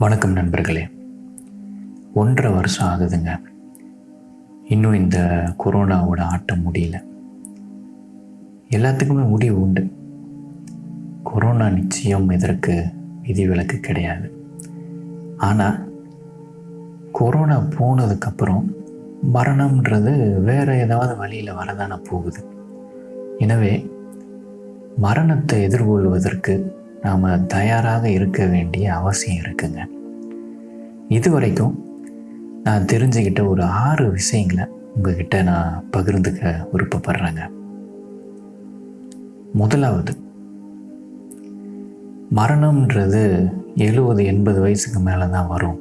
வணக்கம் நண்பர்களே. ஒன்றரை வருஷம் ஆகுதுங்க. இன்னும் இந்த கொரோனாவோட ஆட்டம் முடியல. எல்லாத்துக்குமே முடிவு உண்டு. கொரோனா நிச்சயம் இதற்கு விதிவிலக்கு கிடையாது. ஆனால் கொரோனா போனதுக்கப்புறம் மரணம்ன்றது வேறு ஏதாவது வழியில் வரதான போகுது. எனவே மரணத்தை எதிர்கொள்வதற்கு நாம் தயாராக இருக்க வேண்டிய அவசியம் இருக்குங்க. இது வரைக்கும் நான் தெரிஞ்சுக்கிட்ட ஒரு ஆறு விஷயங்களை உங்ககிட்ட நான் பகிர்ந்துக்க விருப்பப்படுறேங்க. முதலாவது மரணம்ன்றது எழுபது எண்பது வயசுக்கு மேலே தான் வரும்.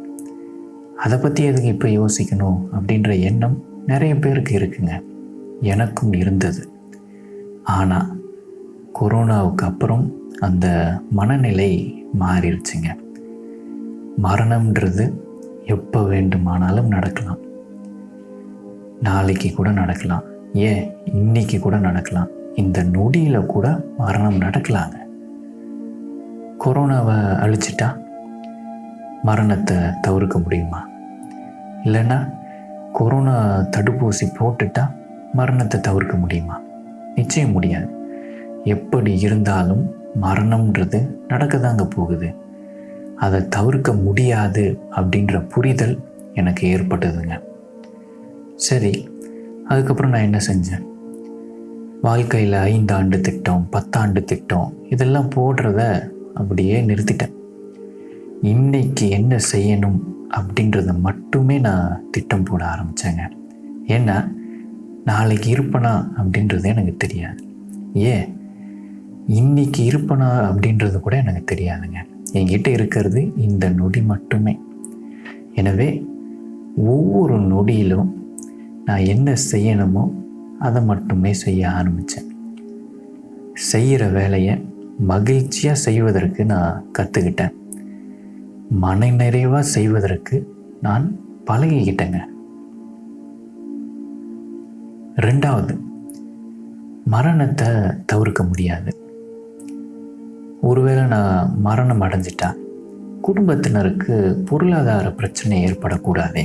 அதை பற்றி எதுக்கு இப்போ யோசிக்கணும் அப்படின்ற எண்ணம் நிறைய பேருக்கு இருக்குங்க. எனக்கும் இருந்தது. ஆனால் கொரோனாவுக்கு அப்புறம் அந்த மனநிலை மாறிடுச்சுங்க. மரணம்ன்றது எப்போ வேண்டுமானாலும் நடக்கலாம். நாளைக்கு கூட நடக்கலாம். ஏன்? இன்னைக்கு கூட நடக்கலாம். இந்த நொடியில் கூட மரணம் நடக்கலாங்க. கொரோனாவை அழிச்சிட்டா மரணத்தை தவிர்க்க முடியுமா? இல்லைன்னா கொரோனா தடுப்பூசி போட்டுட்டா மரணத்தை தவிர்க்க முடியுமா? நிச்சயம் முடியாது. எப்படி இருந்தாலும் மரணம்ன்றது நடக்க தாங்க போகுது. அதை தவிர்க்க முடியாது அப்படின்ற புரிதல் எனக்கு ஏற்பட்டதுங்க. சரி அதுக்கப்புறம் நான் என்ன செஞ்சேன்? வாழ்க்கையில் ஐந்தாண்டு திட்டம் பத்தாண்டு திட்டம் இதெல்லாம் போடுறத அப்படியே நிறுத்திட்டேன். இன்னைக்கு என்ன செய்யணும் அப்படின்றத மட்டுமே நான் திட்டம் போட ஆரம்பித்தேங்க ஏன்னா நாளைக்கு இருப்பனா அப்படின்றது எனக்கு தெரியாது. ஏன்? இன்னைக்கு இருப்பனா அப்படின்றது கூட எனக்கு தெரியாதுங்க. என்கிட்ட இருக்கிறது இந்த நொடி மட்டுமே. எனவே ஒவ்வொரு நொடியிலும் நான் என்ன செய்யணுமோ அதை மட்டுமே செய்ய ஆரம்பித்தேன் செய்கிற வேலையை மகிழ்ச்சியாக செய்வதற்கு நான் கற்றுக்கிட்டேன் மன நிறைவாக செய்வதற்கு நான் பழகிக்கிட்டேங்க. ரெண்டாவது மரணத்தை தவிர்க்க முடியாது. ஒருவேளை நான் மரணம் அடைஞ்சிட்டா குடும்பத்தினருக்கு பொருளாதார பிரச்சனை ஏற்படக்கூடாதே.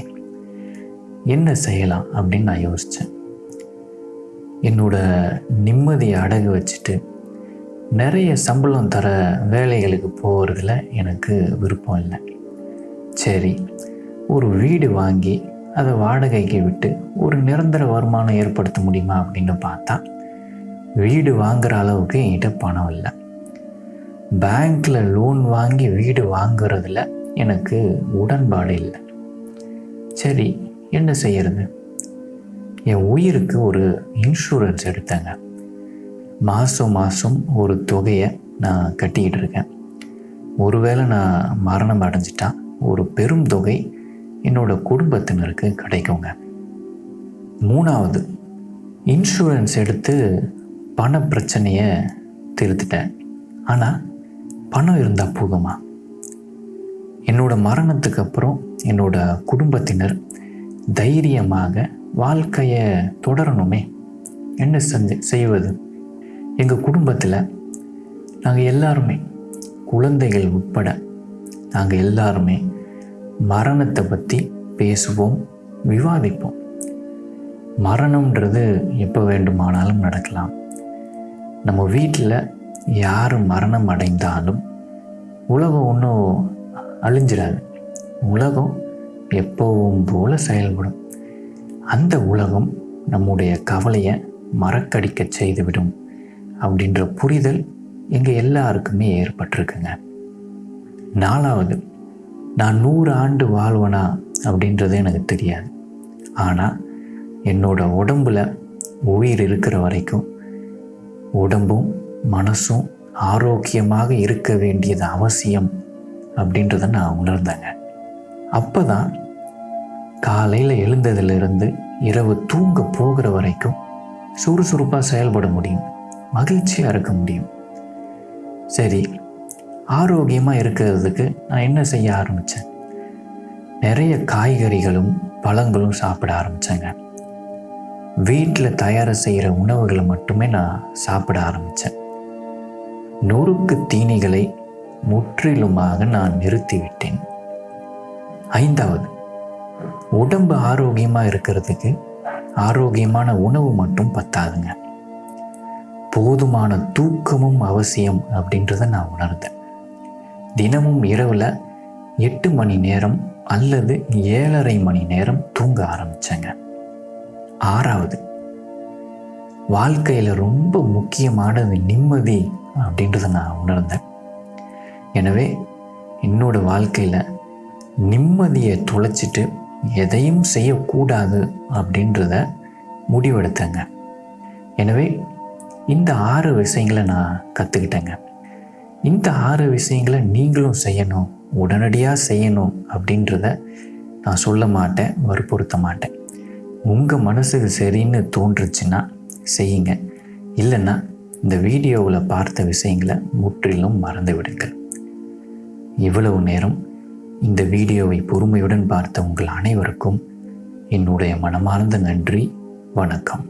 என்ன செய்யலாம் அப்படின்னு நான் யோசித்தேன் என்னோட நிம்மதியை அடகு வச்சுட்டு நிறைய சம்பளம் தர வேலைகளுக்கு போகிறதுல எனக்கு விருப்பம் இல்லை. சரி ஒரு வீடு வாங்கி அதை வாடகைக்கு விட்டு ஒரு நிரந்தர வருமானம் ஏற்படுத்த முடியுமா அப்படின்னு பார்த்தா வீடு வாங்குகிற அளவுக்கு என்கிட்ட பணம் இல்லை. பேங்க்கில் லோன் வாங்கி வீடு வாங்குறதுல எனக்கு உடன்பாடு இல்லை. சரி என்ன செய்யறது? என் உயிருக்கு ஒரு இன்சூரன்ஸ் எடுத்தேங்க. மாதம் மாதம் ஒரு தொகையை நான் கட்டிக்கிட்டு இருக்கேன். ஒருவேளை நான் மரணம் அடைஞ்சிட்டா ஒரு பெரும் தொகை என்னோட குடும்பத்தினருக்கு கிடைக்குங்க. மூணாவது இன்சூரன்ஸ் எடுத்து பண பிரச்சனையை திருத்திட்டேன். ஆனால் பணம் இருந்தால் போதுமா? என்னோட மரணத்துக்கு அப்புறம் என்னோட குடும்பத்தினர் தைரியமாக வாழ்க்கையை தொடரணுமே. என்ன செஞ்சு செய்வது? எங்கள் குடும்பத்தில் நாங்கள் எல்லாருமே குழந்தைகள் உட்பட நாங்கள் எல்லாருமே மரணத்தை பற்றி பேசுவோம் விவாதிப்போம். மரணம்ன்றது எப்போ வேண்டுமானாலும் நடக்கலாம். நம்ம வீட்டில் யார் மரணம் அடைந்தாலும் உலகம் ஒன்றும் அழிஞ்சிடாது. உலகம் எப்பவும் போல செயல்படும். அந்த உலகம் நம்முடைய கவலையை மறக்கடிக்க செய்துவிடும் அப்படின்ற புரிதல் எங்கள் எல்லாருக்குமே ஏற்பட்டிருக்குங்க. நாலாவது நான் நூறு ஆண்டு வாழ்வனா அப்படின்றது எனக்கு தெரியாது. ஆனால் என்னோட உடம்புல உயிர் இருக்கிற வரைக்கும் உடம்பும் மனசும் ஆரோக்கியமாக இருக்க வேண்டியது அவசியம் அப்படின்றத நான் உணர்ந்தேங்க. அப்போ தான் காலையில் எழுந்ததிலிருந்து இரவு தூங்க போகிற வரைக்கும் சுறுசுறுப்பாக செயல்பட முடியும் மகிழ்ச்சியாக இருக்க முடியும். சரி ஆரோக்கியமாக இருக்கிறதுக்கு நான் என்ன செய்ய ஆரம்பித்தேன் நிறைய காய்கறிகளும் பழங்களும் சாப்பிட ஆரம்பித்தேங்க வீட்டில் தயார் செய்கிற உணவுகளை மட்டுமே நான் சாப்பிட ஆரம்பித்தேன் நொறுக்கு தீனிகளை முற்றிலுமாக நான் நிறுத்திவிட்டேன். ஐந்தாவது உடம்பு ஆரோக்கியமாக இருக்கிறதுக்கு ஆரோக்கியமான உணவு மட்டும் பத்தாதுங்க. போதுமான தூக்கமும் அவசியம் அப்படின்றத நான் உணர்ந்தேன். தினமும் இரவில் எட்டு மணி நேரம் அல்லது ஏழரை மணி நேரம் தூங்க ஆரம்பித்தேங்க ஆறாவது வாழ்க்கையில் ரொம்ப முக்கியமானது நிம்மதி அப்படின்றத நான் உணர்ந்தேன். எனவே என்னோட வாழ்க்கையில் நிம்மதியை தொலைச்சிட்டு எதையும் செய்யக்கூடாது அப்படின்றத முடிவெடுத்தேங்க. எனவே இந்த ஆறு விஷயங்களை நான் கற்றுக்கிட்டேங்க இந்த ஆறு விஷயங்களை நீங்களும் செய்யணும் உடனடியாக செய்யணும் அப்படின்றத நான் சொல்ல மாட்டேன் வற்புறுத்த மாட்டேன். உங்கள் மனசுக்கு சரின்னு தோன்றுச்சுன்னா செய்யுங்க. இல்லைன்னா இந்த வீடியோவில் பார்த்த விஷயங்களை முற்றிலும் மறந்து விடுங்கள் இவ்வளவு நேரம் இந்த வீடியோவை பொறுமையுடன் பார்த்த உங்கள் அனைவருக்கும் என்னுடைய மனமார்ந்த நன்றி வணக்கம்.